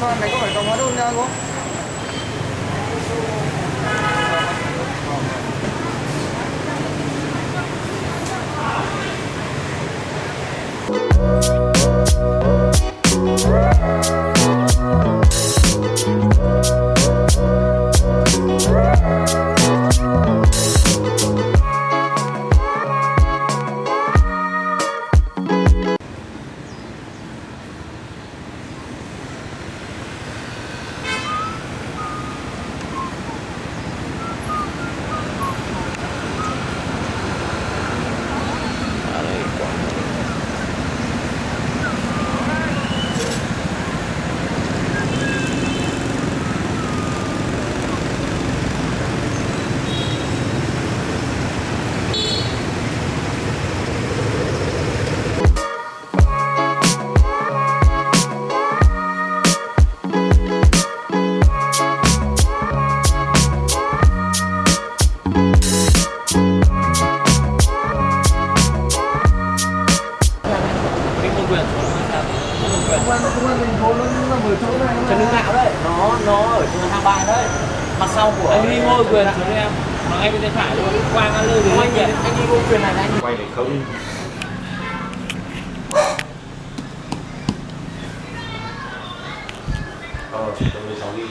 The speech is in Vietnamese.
con này có phải còng hóa đơn nha không? quyền. Công an trần hưng đạo đấy. Nó nó ở trường hàng bài đấy. Mặt sau của anh đi ngôi quyền ạ em. Mà anh bên tay phải luôn. Quang lơ rồi anh đi ngôi quyền này anh quay để không? Ờ tôi mới sáu đi.